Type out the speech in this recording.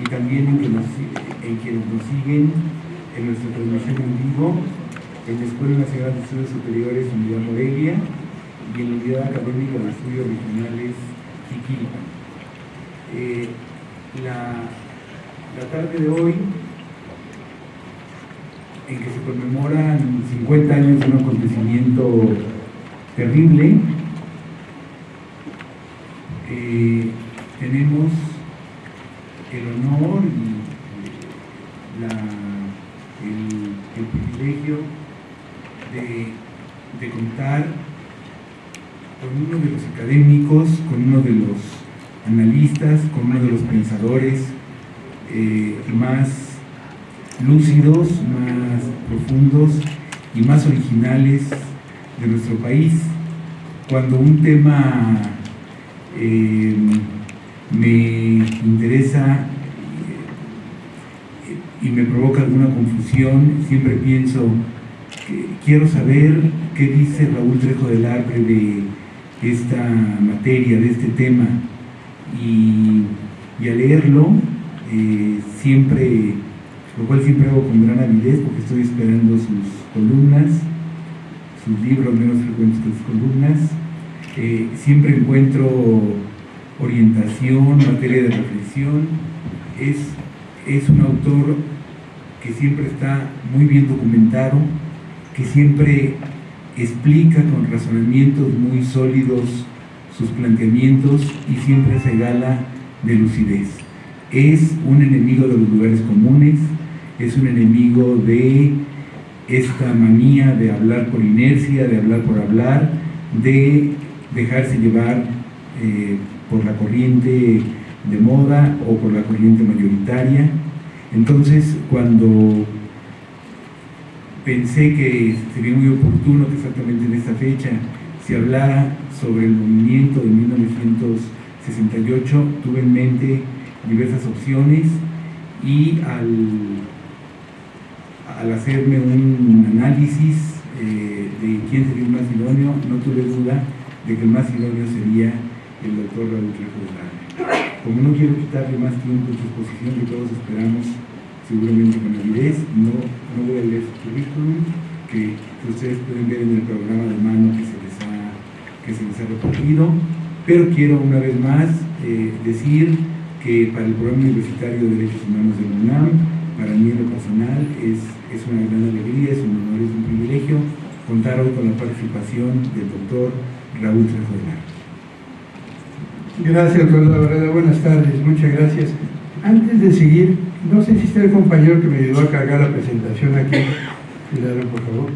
y también en, quienes nos siguen en nuestra transmisión en vivo en la Escuela Nacional de Estudios Superiores Unidad Morelia y en la Unidad Académica de Estudios Regionales Jiquilpan. Eh, la, la tarde de hoy, en que se conmemoran 50 años de un acontecimiento terrible, eh, tenemos el honor y la, el, privilegio de, de, contar con uno de los académicos, con uno de los analistas, con uno de los pensadores eh, más lúcidos, más profundos y más originales de nuestro país. Cuando un tema eh, me interesa y me provoca alguna confusión, siempre pienso, que quiero saber qué dice Raúl Trejo del Arbre de esta materia, de este tema, y, y al leerlo, eh, siempre, lo cual siempre hago con gran avidez porque estoy esperando sus columnas, sus libros menos frecuentes que sus columnas, eh, siempre encuentro orientación, materia de reflexión, es, es un autor que siempre está muy bien documentado, que siempre explica con razonamientos muy sólidos sus planteamientos y siempre se gala de lucidez. Es un enemigo de los lugares comunes, es un enemigo de esta manía de hablar por inercia, de hablar por hablar, de dejarse llevar eh, por la corriente de moda o por la corriente mayoritaria. Entonces, cuando pensé que sería muy oportuno que exactamente en esta fecha se hablara sobre el movimiento de 1968, tuve en mente diversas opciones y al, hacerme un análisis eh, de quién sería el más idóneo, no tuve duda de que el más idóneo sería el doctor Raúl Trejo de Como no quiero quitarle más tiempo en su exposición que todos esperamos seguramente con avidez, no, no voy a leer su currículum, que ustedes pueden ver en el programa de mano que se les ha, que se les ha repartido, pero quiero una vez más eh, decir que para el programa universitario de Derechos Humanos de UNAM, para mí en lo personal es, es una gran alegría, es un honor, es un privilegio contar hoy con la participación del doctor Raúl Trejo de. Gracias, doctor Buenas tardes, muchas gracias. Antes de seguir, no sé si está el compañero que me ayudó a cargar la presentación aquí. Cuidado, por favor.